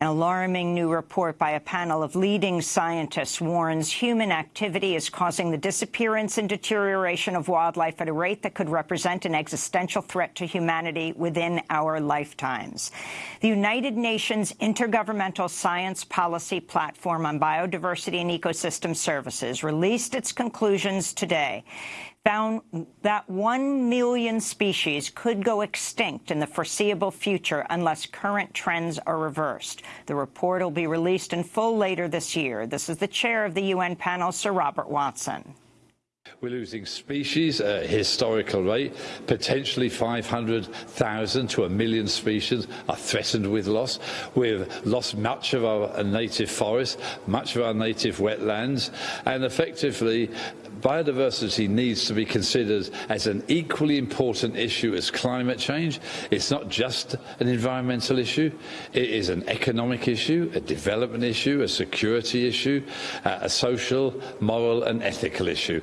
An alarming new report by a panel of leading scientists warns human activity is causing the disappearance and deterioration of wildlife at a rate that could represent an existential threat to humanity within our lifetimes. The United Nations Intergovernmental Science Policy Platform on Biodiversity and Ecosystem Services released its conclusions today found that 1 million species could go extinct in the foreseeable future unless current trends are reversed. The report will be released in full later this year. This is the chair of the UN panel, Sir Robert Watson. We're losing species at a historical rate. Potentially 500,000 to a million species are threatened with loss. We've lost much of our native forests, much of our native wetlands, and effectively biodiversity needs to be considered as an equally important issue as climate change. It's not just an environmental issue, it is an economic issue, a development issue, a security issue, uh, a social, moral and ethical issue.